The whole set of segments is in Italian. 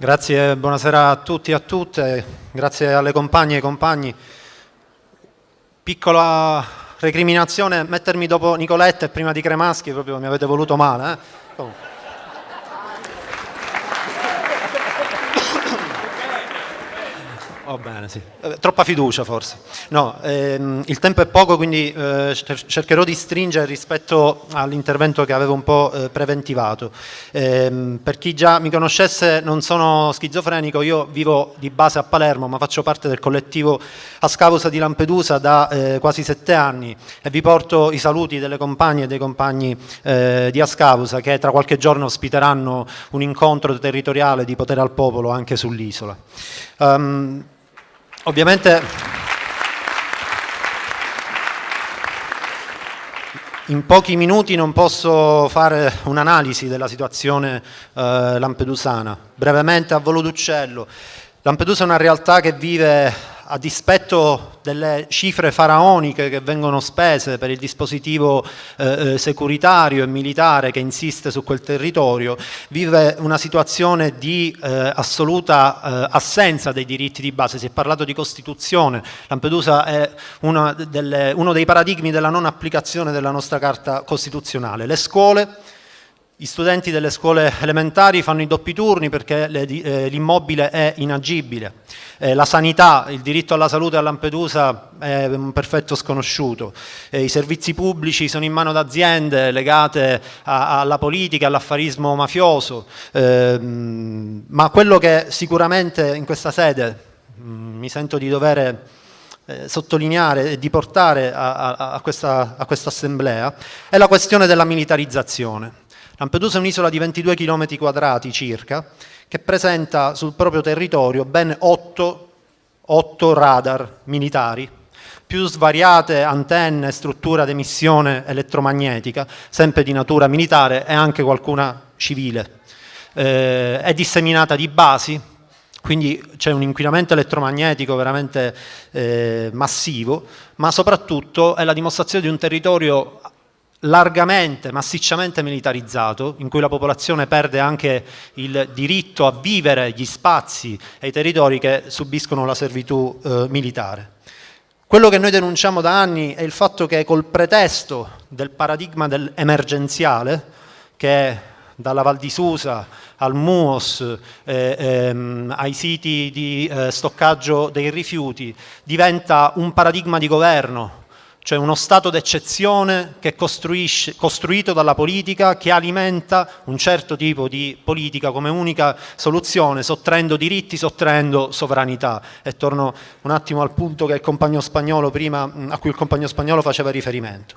Grazie, buonasera a tutti e a tutte, grazie alle compagne e ai compagni. Piccola recriminazione, mettermi dopo Nicoletta e prima di Cremaschi, proprio mi avete voluto male. Eh? Va bene, sì. Troppa fiducia forse. No, ehm, il tempo è poco, quindi eh, cercherò di stringere rispetto all'intervento che avevo un po' eh, preventivato. Ehm, per chi già mi conoscesse, non sono schizofrenico, io vivo di base a Palermo, ma faccio parte del collettivo Ascausa di Lampedusa da eh, quasi sette anni e vi porto i saluti delle compagne e dei compagni eh, di Ascausa che tra qualche giorno ospiteranno un incontro territoriale di potere al popolo anche sull'isola. Um, Ovviamente in pochi minuti non posso fare un'analisi della situazione eh, lampedusana. Brevemente a volo d'uccello. Lampedusa è una realtà che vive a dispetto delle cifre faraoniche che vengono spese per il dispositivo eh, eh, securitario e militare che insiste su quel territorio, vive una situazione di eh, assoluta eh, assenza dei diritti di base. Si è parlato di Costituzione, Lampedusa è delle, uno dei paradigmi della non applicazione della nostra Carta Costituzionale. Le scuole gli studenti delle scuole elementari fanno i doppi turni perché eh, l'immobile è inagibile. Eh, la sanità, il diritto alla salute a Lampedusa è un perfetto sconosciuto. Eh, I servizi pubblici sono in mano ad aziende legate alla politica, all'affarismo mafioso. Ehm, ma quello che sicuramente in questa sede mm, mi sento di dover eh, sottolineare e di portare a, questa, a questa assemblea è la questione della militarizzazione. Lampedusa è un'isola di 22 km quadrati circa, che presenta sul proprio territorio ben 8, 8 radar militari, più svariate antenne, struttura di emissione elettromagnetica, sempre di natura militare e anche qualcuna civile. Eh, è disseminata di basi, quindi c'è un inquinamento elettromagnetico veramente eh, massivo, ma soprattutto è la dimostrazione di un territorio largamente, massicciamente militarizzato, in cui la popolazione perde anche il diritto a vivere gli spazi e i territori che subiscono la servitù eh, militare. Quello che noi denunciamo da anni è il fatto che col pretesto del paradigma del emergenziale, che dalla Val di Susa al MUOS, eh, ehm, ai siti di eh, stoccaggio dei rifiuti, diventa un paradigma di governo cioè uno stato d'eccezione che è costruito dalla politica, che alimenta un certo tipo di politica come unica soluzione, sottraendo diritti, sottraendo sovranità. E torno un attimo al punto prima, a cui il compagno spagnolo faceva riferimento.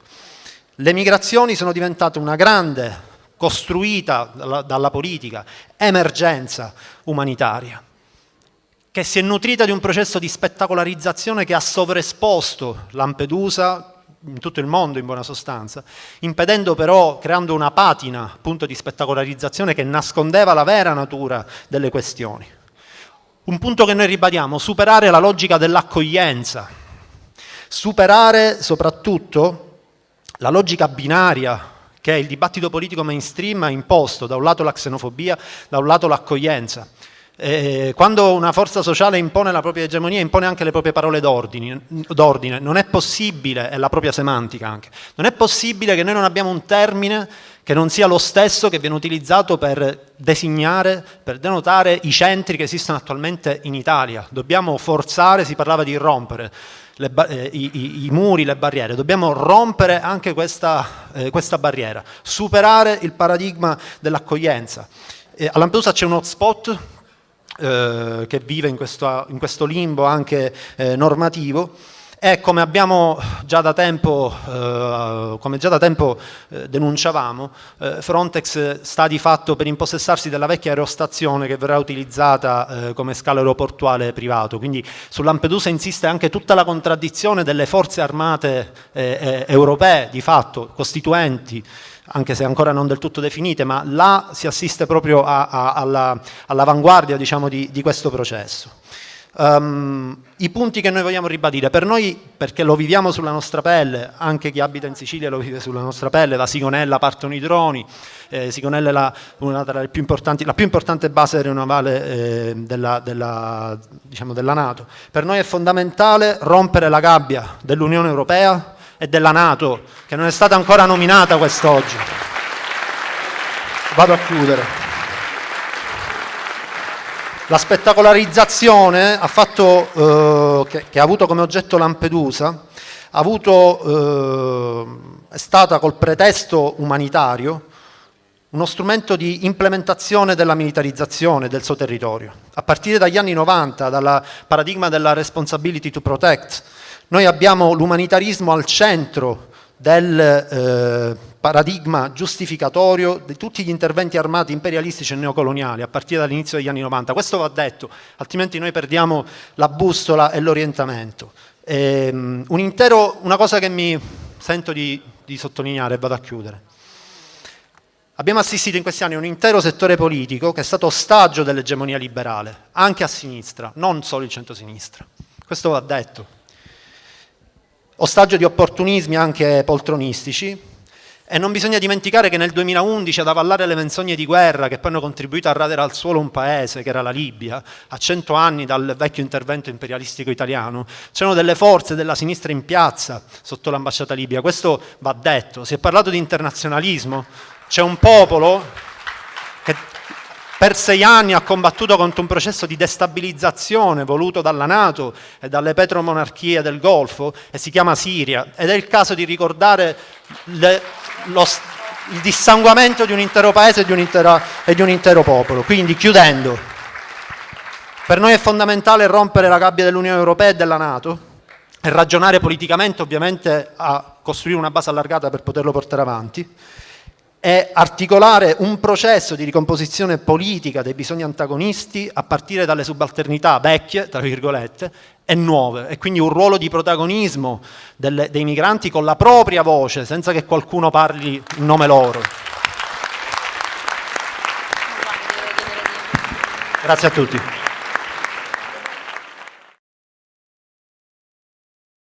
Le migrazioni sono diventate una grande, costruita dalla, dalla politica, emergenza umanitaria che si è nutrita di un processo di spettacolarizzazione che ha sovraesposto Lampedusa in tutto il mondo in buona sostanza, impedendo però, creando una patina appunto di spettacolarizzazione che nascondeva la vera natura delle questioni. Un punto che noi ribadiamo, superare la logica dell'accoglienza, superare soprattutto la logica binaria che il dibattito politico mainstream ha imposto, da un lato la xenofobia, da un lato l'accoglienza. Eh, quando una forza sociale impone la propria egemonia, impone anche le proprie parole d'ordine, non è possibile, e la propria semantica anche, non è possibile che noi non abbiamo un termine che non sia lo stesso che viene utilizzato per designare, per denotare i centri che esistono attualmente in Italia. Dobbiamo forzare, si parlava di rompere, eh, i, i, i, muri, le barriere, dobbiamo rompere anche questa, eh, questa barriera, superare il paradigma dell'accoglienza. Eh, a Lampedusa c'è un hotspot eh, che vive in questo, in questo limbo anche eh, normativo e come abbiamo già da tempo, eh, già da tempo eh, denunciavamo, eh, Frontex sta di fatto per impossessarsi della vecchia aerostazione che verrà utilizzata come scalo aeroportuale privato, quindi su Lampedusa insiste anche tutta la contraddizione delle forze armate europee, di fatto, costituenti, anche se ancora non del tutto definite, ma là si assiste proprio all'avanguardia diciamo, di, di, questo processo. Um, i punti che noi vogliamo ribadire. Per noi, perché lo viviamo sulla nostra pelle, anche chi abita in Sicilia lo vive sulla nostra pelle, da Sigonella partono i droni, eh, Sigonella è la, una delle più importanti, la più importante base aeronavale eh, della, della, diciamo della Nato. Per noi è fondamentale rompere la gabbia dell'Unione Europea e della Nato, che non è stata ancora nominata quest'oggi. Vado a chiudere. La spettacolarizzazione ha fatto, eh, che, che, ha avuto come oggetto Lampedusa avuto, eh, è stata col pretesto umanitario uno strumento di implementazione della militarizzazione del suo territorio. A partire dagli anni 90, dal paradigma della responsibility to protect, noi abbiamo l'umanitarismo al centro del eh, paradigma giustificatorio di tutti gli interventi armati imperialistici e neocoloniali a partire dall'inizio degli anni 90. Questo va detto, altrimenti noi perdiamo la bussola e l'orientamento. Um, un intero, una cosa che mi sento di, di sottolineare e vado a chiudere. Abbiamo assistito in questi anni a un intero settore politico che è stato ostaggio dell'egemonia liberale, anche a sinistra, non solo il centro-sinistra. Questo va detto ostaggio di opportunismi anche poltronistici, e non bisogna dimenticare che nel 2011 ad avallare le menzogne di guerra che poi hanno contribuito a radere al suolo un paese, che era la Libia, a cento anni dal vecchio intervento imperialistico italiano, c'erano delle forze della sinistra in piazza sotto l'ambasciata libia. Questo va detto. Si è parlato di internazionalismo. C'è un popolo che per sei anni ha combattuto contro un processo di destabilizzazione voluto dalla Nato e dalle petromonarchie del Golfo e si chiama Siria ed è il caso di ricordare le, lo, il dissanguamento di un intero paese e di un, intero, e di un intero popolo. Quindi chiudendo, per noi è fondamentale rompere la gabbia dell'Unione Europea e della Nato e ragionare politicamente ovviamente a costruire una base allargata per poterlo portare avanti è articolare un processo di ricomposizione politica dei bisogni antagonisti a partire dalle subalternità vecchie, tra virgolette, e nuove, e quindi un ruolo di protagonismo delle, dei migranti con la propria voce, senza che qualcuno parli in nome loro. Grazie a tutti.